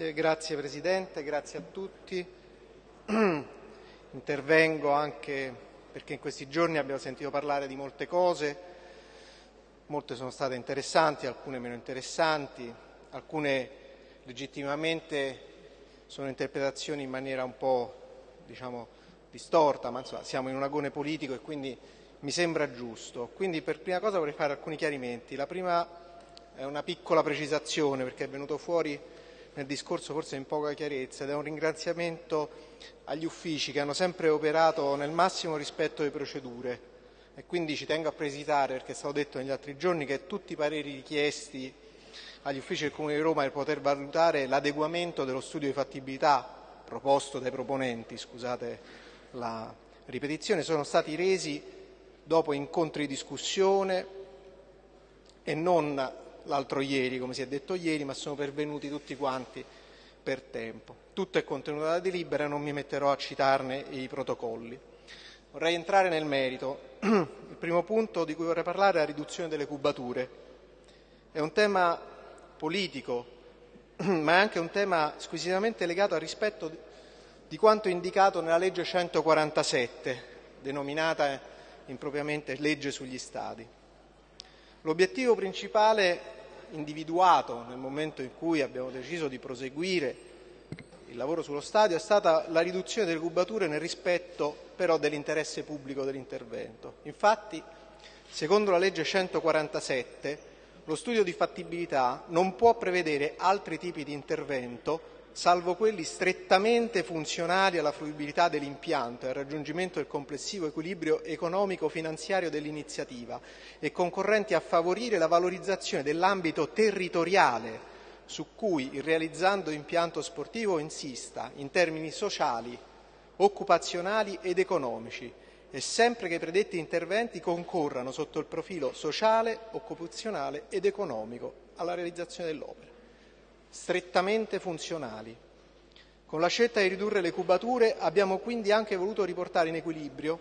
Grazie, grazie Presidente, grazie a tutti. Intervengo anche perché in questi giorni abbiamo sentito parlare di molte cose, molte sono state interessanti, alcune meno interessanti, alcune legittimamente sono interpretazioni in maniera un po' diciamo, distorta, ma insomma siamo in un agone politico e quindi mi sembra giusto. Quindi per prima cosa vorrei fare alcuni chiarimenti. La prima è una piccola precisazione perché è venuto fuori nel discorso forse in poca chiarezza ed è un ringraziamento agli uffici che hanno sempre operato nel massimo rispetto delle procedure. E quindi ci tengo a precisare, perché è stato detto negli altri giorni, che tutti i pareri richiesti agli uffici del Comune di Roma per poter valutare l'adeguamento dello studio di fattibilità proposto dai proponenti, scusate la ripetizione, sono stati resi dopo incontri di discussione e non l'altro ieri, come si è detto ieri, ma sono pervenuti tutti quanti per tempo. Tutto è contenuto nella delibera, non mi metterò a citarne i protocolli. Vorrei entrare nel merito. Il primo punto di cui vorrei parlare è la riduzione delle cubature. È un tema politico, ma è anche un tema squisitamente legato al rispetto di quanto indicato nella legge 147, denominata impropriamente legge sugli stadi. L'obiettivo principale individuato nel momento in cui abbiamo deciso di proseguire il lavoro sullo stadio è stata la riduzione delle cubature nel rispetto però dell'interesse pubblico dell'intervento. Infatti, secondo la legge 147, lo studio di fattibilità non può prevedere altri tipi di intervento salvo quelli strettamente funzionali alla fruibilità dell'impianto e al raggiungimento del complessivo equilibrio economico-finanziario dell'iniziativa e concorrenti a favorire la valorizzazione dell'ambito territoriale su cui il realizzando impianto sportivo insista in termini sociali, occupazionali ed economici e sempre che i predetti interventi concorrano sotto il profilo sociale, occupazionale ed economico alla realizzazione dell'opera strettamente funzionali. Con la scelta di ridurre le cubature abbiamo quindi anche voluto riportare in equilibrio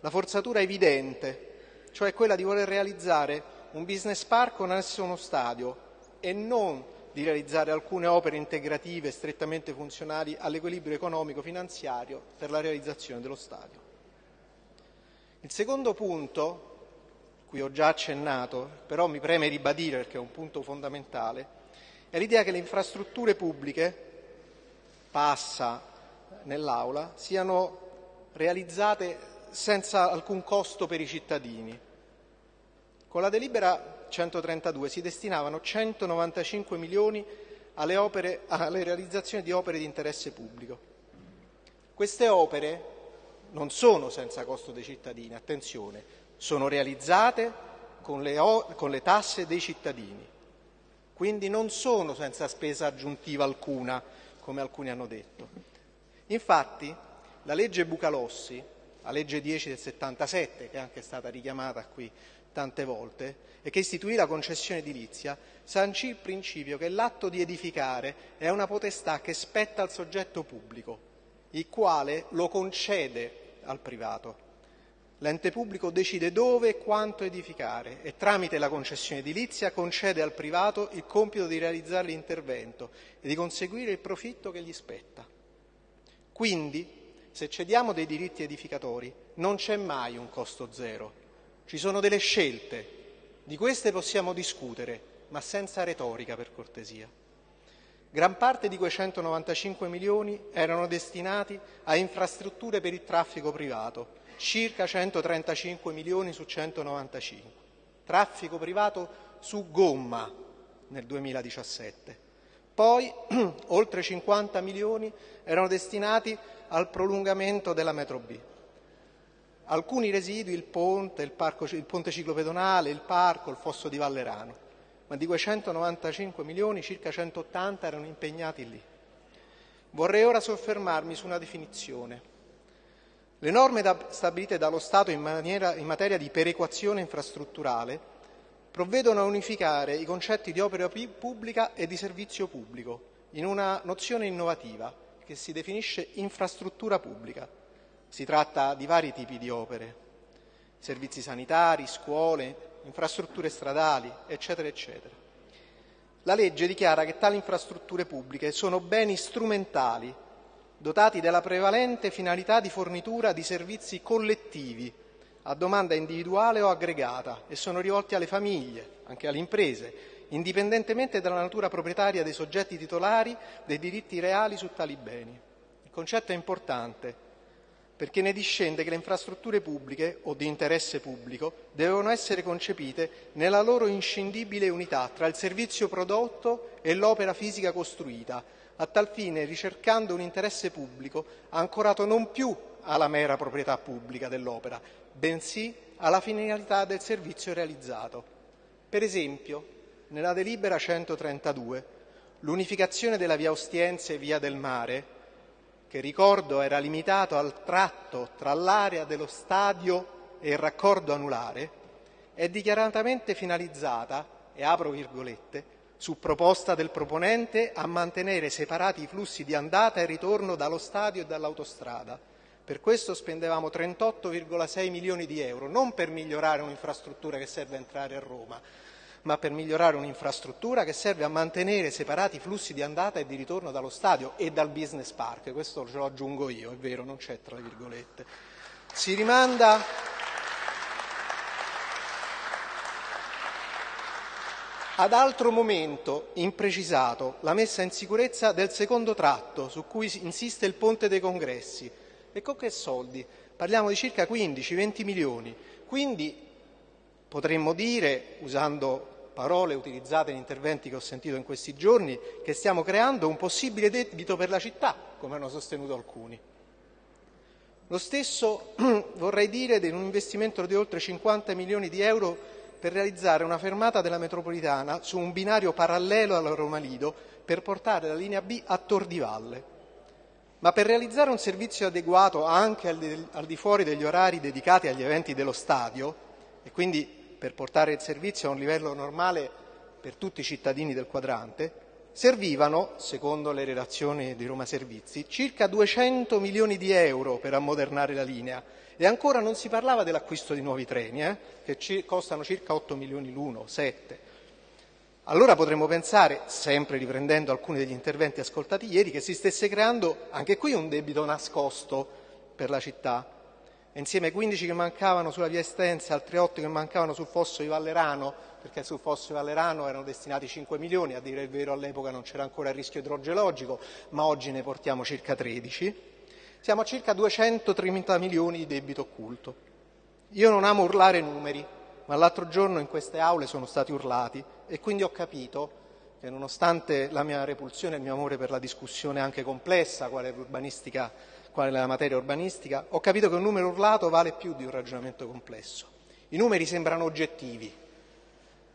la forzatura evidente, cioè quella di voler realizzare un business park con esso uno stadio e non di realizzare alcune opere integrative strettamente funzionali all'equilibrio economico-finanziario per la realizzazione dello stadio. Il secondo punto, cui ho già accennato, però mi preme ribadire perché è un punto fondamentale, è l'idea che le infrastrutture pubbliche, passa nell'Aula, siano realizzate senza alcun costo per i cittadini. Con la delibera 132 si destinavano 195 milioni alle, opere, alle realizzazioni di opere di interesse pubblico. Queste opere non sono senza costo dei cittadini, attenzione, sono realizzate con le, con le tasse dei cittadini quindi non sono senza spesa aggiuntiva alcuna, come alcuni hanno detto. Infatti, la legge Bucalossi, la legge 10 del 77, che è anche stata richiamata qui tante volte, e che istituì la concessione edilizia, sancì il principio che l'atto di edificare è una potestà che spetta al soggetto pubblico, il quale lo concede al privato. L'ente pubblico decide dove e quanto edificare e tramite la concessione edilizia concede al privato il compito di realizzare l'intervento e di conseguire il profitto che gli spetta. Quindi, se cediamo dei diritti edificatori, non c'è mai un costo zero. Ci sono delle scelte. Di queste possiamo discutere, ma senza retorica, per cortesia. Gran parte di quei 195 milioni erano destinati a infrastrutture per il traffico privato, circa 135 milioni su 195. Traffico privato su gomma nel 2017. Poi oltre 50 milioni erano destinati al prolungamento della metro B. Alcuni residui, il ponte, il, parco, il ponte ciclopedonale, il parco, il fosso di Vallerano, ma di quei 195 milioni circa 180 erano impegnati lì. Vorrei ora soffermarmi su una definizione le norme stabilite dallo Stato in, maniera, in materia di perequazione infrastrutturale provvedono a unificare i concetti di opera pubblica e di servizio pubblico in una nozione innovativa che si definisce infrastruttura pubblica. Si tratta di vari tipi di opere, servizi sanitari, scuole, infrastrutture stradali, eccetera, eccetera. La legge dichiara che tali infrastrutture pubbliche sono beni strumentali, dotati della prevalente finalità di fornitura di servizi collettivi a domanda individuale o aggregata e sono rivolti alle famiglie, anche alle imprese, indipendentemente dalla natura proprietaria dei soggetti titolari dei diritti reali su tali beni. Il concetto è importante perché ne discende che le infrastrutture pubbliche o di interesse pubblico devono essere concepite nella loro inscindibile unità tra il servizio prodotto e l'opera fisica costruita, a tal fine ricercando un interesse pubblico ancorato non più alla mera proprietà pubblica dell'opera, bensì alla finalità del servizio realizzato. Per esempio, nella delibera 132, l'unificazione della via Ostiense e via del Mare, che ricordo era limitato al tratto tra l'area dello stadio e il raccordo anulare, è dichiaratamente finalizzata, e apro virgolette, su proposta del proponente, a mantenere separati i flussi di andata e ritorno dallo stadio e dall'autostrada. Per questo spendevamo 38,6 milioni di euro, non per migliorare un'infrastruttura che serve a entrare a Roma, ma per migliorare un'infrastruttura che serve a mantenere separati i flussi di andata e di ritorno dallo stadio e dal business park. Questo ce lo aggiungo io, è vero, non c'è tra virgolette. Si rimanda ad altro momento imprecisato la messa in sicurezza del secondo tratto su cui insiste il Ponte dei Congressi. E con che soldi? Parliamo di circa 15-20 milioni. Quindi potremmo dire, usando parole utilizzate in interventi che ho sentito in questi giorni, che stiamo creando un possibile debito per la città, come hanno sostenuto alcuni. Lo stesso vorrei dire di un investimento di oltre 50 milioni di euro per realizzare una fermata della metropolitana su un binario parallelo alla Roma Lido per portare la linea B a Tor di Valle. Ma per realizzare un servizio adeguato anche al di, fuori degli orari dedicati agli eventi dello stadio, e quindi per portare il servizio a un livello normale per tutti i cittadini del quadrante, servivano, secondo le relazioni di Roma Servizi, circa 200 milioni di euro per ammodernare la linea e ancora non si parlava dell'acquisto di nuovi treni, eh, che costano circa 8 milioni l'uno, 7. Allora potremmo pensare, sempre riprendendo alcuni degli interventi ascoltati ieri, che si stesse creando anche qui un debito nascosto per la città, insieme ai 15 che mancavano sulla via Estensa, altri 8 che mancavano sul fosso di Vallerano, perché sul fosso di Vallerano erano destinati 5 milioni, a dire il vero all'epoca non c'era ancora il rischio idrogeologico, ma oggi ne portiamo circa 13, siamo a circa 230 milioni di debito occulto. Io non amo urlare numeri, ma l'altro giorno in queste aule sono stati urlati e quindi ho capito che nonostante la mia repulsione e il mio amore per la discussione anche complessa, quale quale la materia urbanistica, ho capito che un numero urlato vale più di un ragionamento complesso. I numeri sembrano oggettivi.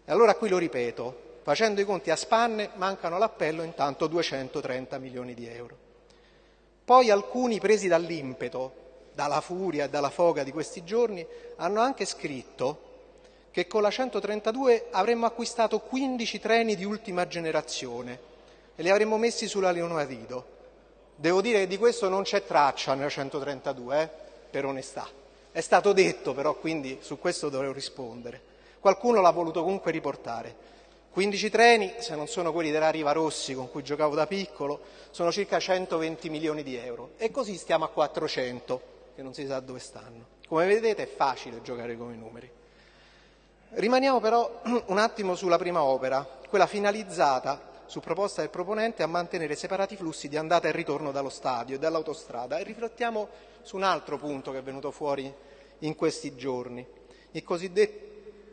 E allora qui lo ripeto, facendo i conti a spanne mancano all'appello intanto 230 milioni di euro. Poi alcuni presi dall'impeto, dalla furia e dalla foga di questi giorni, hanno anche scritto che con la 132 avremmo acquistato 15 treni di ultima generazione e li avremmo messi sulla Leonardo. Devo dire che di questo non c'è traccia nella 132, eh, per onestà. È stato detto però, quindi su questo dovrò rispondere. Qualcuno l'ha voluto comunque riportare. 15 treni, se non sono quelli della Riva Rossi con cui giocavo da piccolo, sono circa 120 milioni di euro. E così stiamo a 400, che non si sa dove stanno. Come vedete è facile giocare con i numeri. Rimaniamo però un attimo sulla prima opera, quella finalizzata su proposta del proponente, a mantenere separati i flussi di andata e ritorno dallo stadio e dall'autostrada. E riflettiamo su un altro punto che è venuto fuori in questi giorni, il cosiddetto,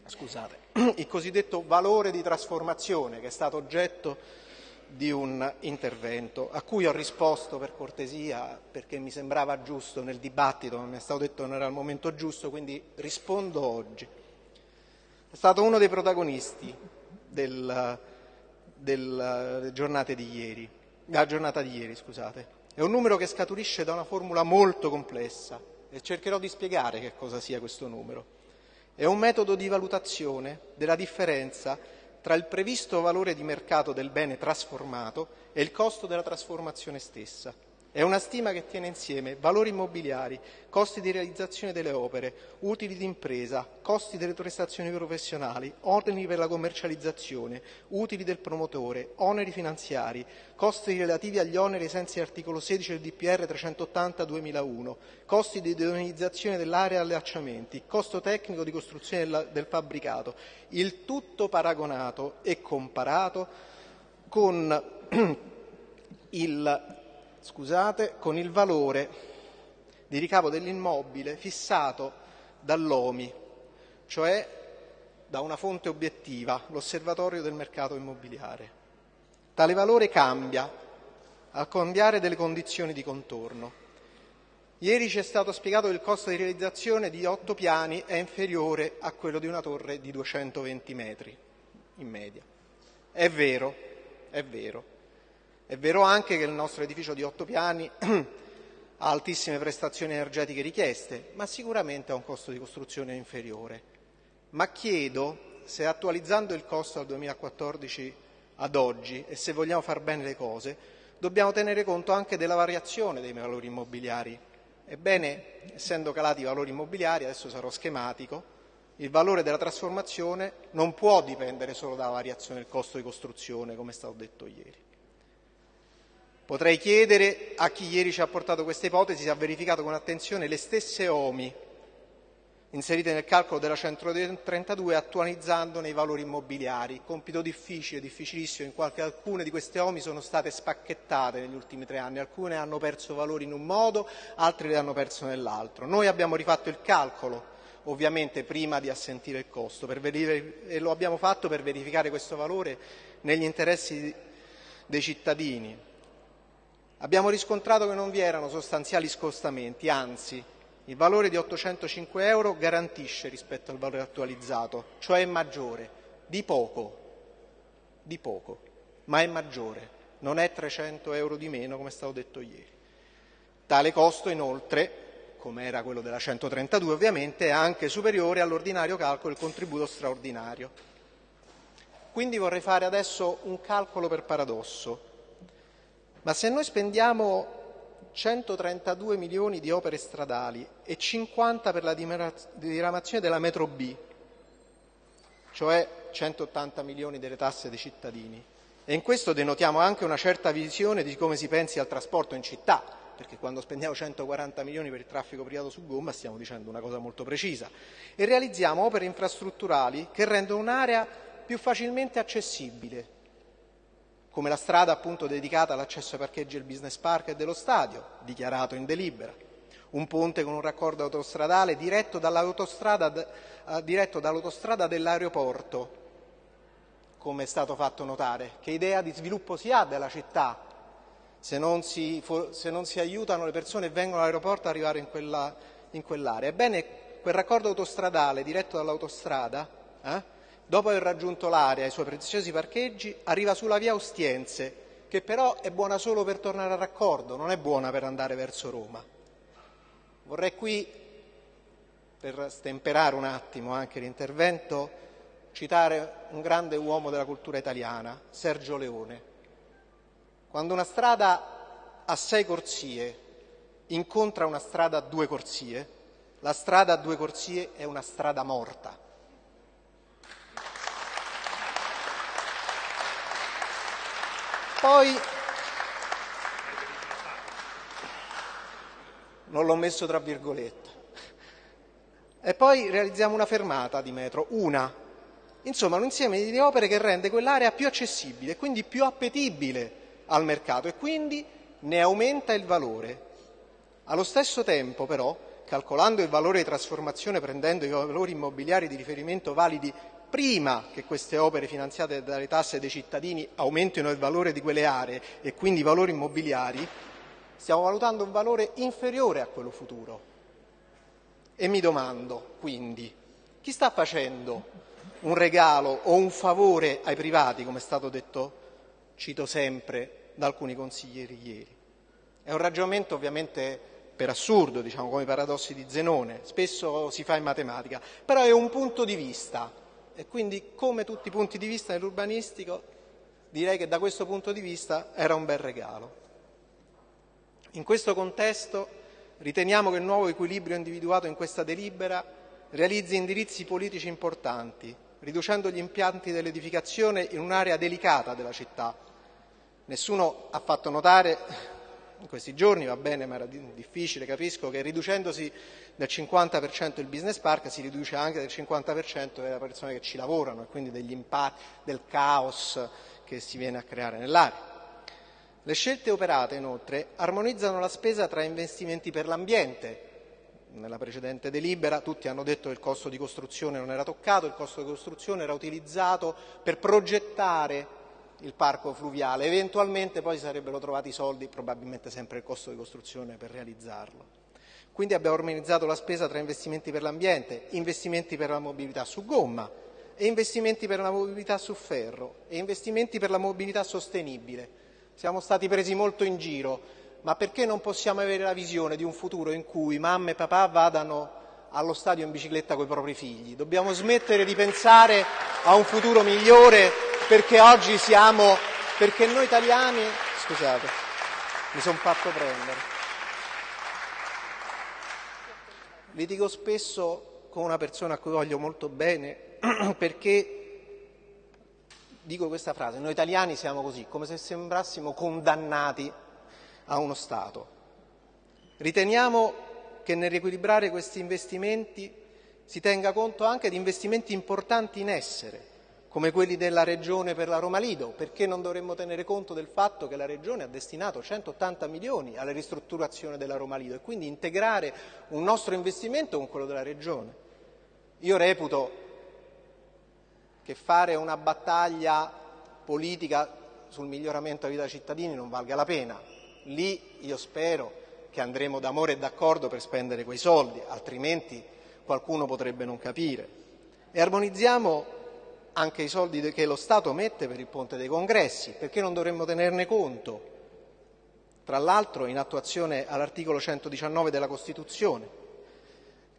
scusate, il cosiddetto valore di trasformazione che è stato oggetto di un intervento a cui ho risposto per cortesia perché mi sembrava giusto nel dibattito, ma mi è stato detto che non era il momento giusto, quindi rispondo oggi. È stato uno dei protagonisti del, giornate di ieri, la giornata di ieri. Scusate. È un numero che scaturisce da una formula molto complessa e cercherò di spiegare che cosa sia questo numero. È un metodo di valutazione della differenza tra il previsto valore di mercato del bene trasformato e il costo della trasformazione stessa. È una stima che tiene insieme valori immobiliari, costi di realizzazione delle opere, utili di impresa, costi delle prestazioni professionali, oneri per la commercializzazione, utili del promotore, oneri finanziari, costi relativi agli oneri sensi dell'articolo 16 del DPR 380-2001, costi di deonizzazione dell'area e allacciamenti, costo tecnico di costruzione del fabbricato, il tutto paragonato e comparato con il scusate, con il valore di ricavo dell'immobile fissato dall'OMI, cioè da una fonte obiettiva, l'Osservatorio del mercato immobiliare. Tale valore cambia al cambiare delle condizioni di contorno. Ieri ci è stato spiegato che il costo di realizzazione di otto piani è inferiore a quello di una torre di 220 metri in media. È vero, è vero. È vero anche che il nostro edificio di otto piani ha altissime prestazioni energetiche richieste, ma sicuramente ha un costo di costruzione inferiore. Ma chiedo se attualizzando il costo dal 2014 ad oggi e se vogliamo far bene le cose, dobbiamo tenere conto anche della variazione dei valori immobiliari. Ebbene, essendo calati i valori immobiliari, adesso sarò schematico, il valore della trasformazione non può dipendere solo dalla variazione del costo di costruzione, come è stato detto ieri. Potrei chiedere a chi ieri ci ha portato questa ipotesi se ha verificato con attenzione le stesse OMI inserite nel calcolo della 132 attualizzandone i valori immobiliari. Compito difficile, difficilissimo, in quanto alcune di queste OMI sono state spacchettate negli ultimi tre anni, alcune hanno perso valori in un modo, altre le hanno perso nell'altro. Noi abbiamo rifatto il calcolo, ovviamente prima di assentire il costo, e lo abbiamo fatto per verificare questo valore negli interessi dei cittadini, Abbiamo riscontrato che non vi erano sostanziali scostamenti, anzi il valore di 805 euro garantisce rispetto al valore attualizzato, cioè è maggiore, di poco, di poco, ma è maggiore, non è 300 euro di meno come è stato detto ieri. Tale costo inoltre, come era quello della 132 ovviamente, è anche superiore all'ordinario calcolo del contributo straordinario. Quindi vorrei fare adesso un calcolo per paradosso. Ma se noi spendiamo 132 milioni di opere stradali e 50 per la diramazione della metro B, cioè 180 milioni delle tasse dei cittadini, e in questo denotiamo anche una certa visione di come si pensi al trasporto in città, perché quando spendiamo 140 milioni per il traffico privato su gomma stiamo dicendo una cosa molto precisa, e realizziamo opere infrastrutturali che rendono un'area più facilmente accessibile, come la strada appunto dedicata all'accesso ai parcheggi del business park e dello stadio, dichiarato in delibera, un ponte con un raccordo autostradale diretto dall'autostrada, eh, diretto dall'autostrada dell'aeroporto, come è stato fatto notare. Che idea di sviluppo si ha della città se non si, se non si aiutano le persone che vengono all'aeroporto ad arrivare in, quella, in quell'area? Ebbene, quel raccordo autostradale diretto dall'autostrada eh, dopo aver raggiunto l'area e i suoi preziosi parcheggi, arriva sulla via Ostiense, che però è buona solo per tornare a raccordo, non è buona per andare verso Roma. Vorrei qui, per stemperare un attimo anche l'intervento, citare un grande uomo della cultura italiana, Sergio Leone. Quando una strada a sei corsie incontra una strada a due corsie, la strada a due corsie è una strada morta. Poi non l'ho messo tra virgolette. E poi realizziamo una fermata di metro, una. Insomma, un insieme di opere che rende quell'area più accessibile e quindi più appetibile al mercato e quindi ne aumenta il valore. Allo stesso tempo, però, calcolando il valore di trasformazione prendendo i valori immobiliari di riferimento validi prima che queste opere finanziate dalle tasse dei cittadini aumentino il valore di quelle aree e quindi i valori immobiliari, stiamo valutando un valore inferiore a quello futuro. E mi domando, quindi, chi sta facendo un regalo o un favore ai privati, come è stato detto, cito sempre, da alcuni consiglieri ieri? È un ragionamento ovviamente per assurdo, diciamo, come i paradossi di Zenone, spesso si fa in matematica, però è un punto di vista e quindi come tutti i punti di vista nell'urbanistico direi che da questo punto di vista era un bel regalo. In questo contesto riteniamo che il nuovo equilibrio individuato in questa delibera realizzi indirizzi politici importanti, riducendo gli impianti dell'edificazione in un'area delicata della città. Nessuno ha fatto notare in questi giorni, va bene, ma era difficile, capisco che riducendosi del 50% il business park si riduce anche del 50% delle persone che ci lavorano e quindi degli impatti, del caos che si viene a creare nell'area. Le scelte operate, inoltre, armonizzano la spesa tra investimenti per l'ambiente. Nella precedente delibera tutti hanno detto che il costo di costruzione non era toccato, il costo di costruzione era utilizzato per progettare il parco fluviale, eventualmente poi si sarebbero trovati i soldi, probabilmente sempre il costo di costruzione per realizzarlo. Quindi abbiamo organizzato la spesa tra investimenti per l'ambiente, investimenti per la mobilità su gomma e investimenti per la mobilità su ferro e investimenti per la mobilità sostenibile. Siamo stati presi molto in giro, ma perché non possiamo avere la visione di un futuro in cui mamma e papà vadano allo stadio in bicicletta con i propri figli? Dobbiamo smettere di pensare a un futuro migliore perché oggi siamo, perché noi italiani, scusate, mi sono fatto prendere. Litigo spesso con una persona a cui voglio molto bene perché dico questa frase, noi italiani siamo così, come se sembrassimo condannati a uno Stato. Riteniamo che nel riequilibrare questi investimenti si tenga conto anche di investimenti importanti in essere, come quelli della Regione per la Roma Lido, perché non dovremmo tenere conto del fatto che la Regione ha destinato 180 milioni alla ristrutturazione della Roma Lido e quindi integrare un nostro investimento con quello della Regione. Io reputo che fare una battaglia politica sul miglioramento della vita dei cittadini non valga la pena. Lì io spero che andremo d'amore e d'accordo per spendere quei soldi, altrimenti qualcuno potrebbe non capire. E armonizziamo anche i soldi che lo Stato mette per il ponte dei congressi, perché non dovremmo tenerne conto? Tra l'altro in attuazione all'articolo 119 della Costituzione,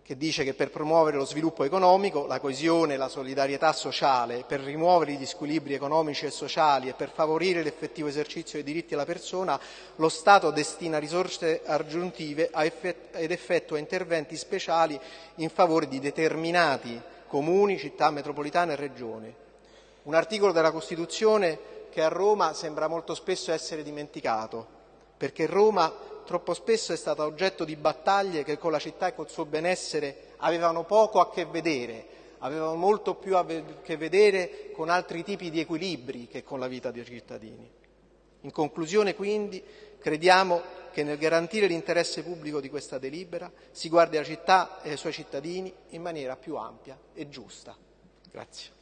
che dice che per promuovere lo sviluppo economico, la coesione e la solidarietà sociale, per rimuovere gli squilibri economici e sociali e per favorire l'effettivo esercizio dei diritti della persona, lo Stato destina risorse aggiuntive ed effettua interventi speciali in favore di determinati comuni, città metropolitane e regioni. Un articolo della Costituzione che a Roma sembra molto spesso essere dimenticato, perché Roma troppo spesso è stata oggetto di battaglie che con la città e col suo benessere avevano poco a che vedere, avevano molto più a che vedere con altri tipi di equilibri che con la vita dei cittadini. In conclusione, quindi, crediamo che nel garantire l'interesse pubblico di questa delibera si guardi alla città e ai suoi cittadini in maniera più ampia e giusta. Grazie.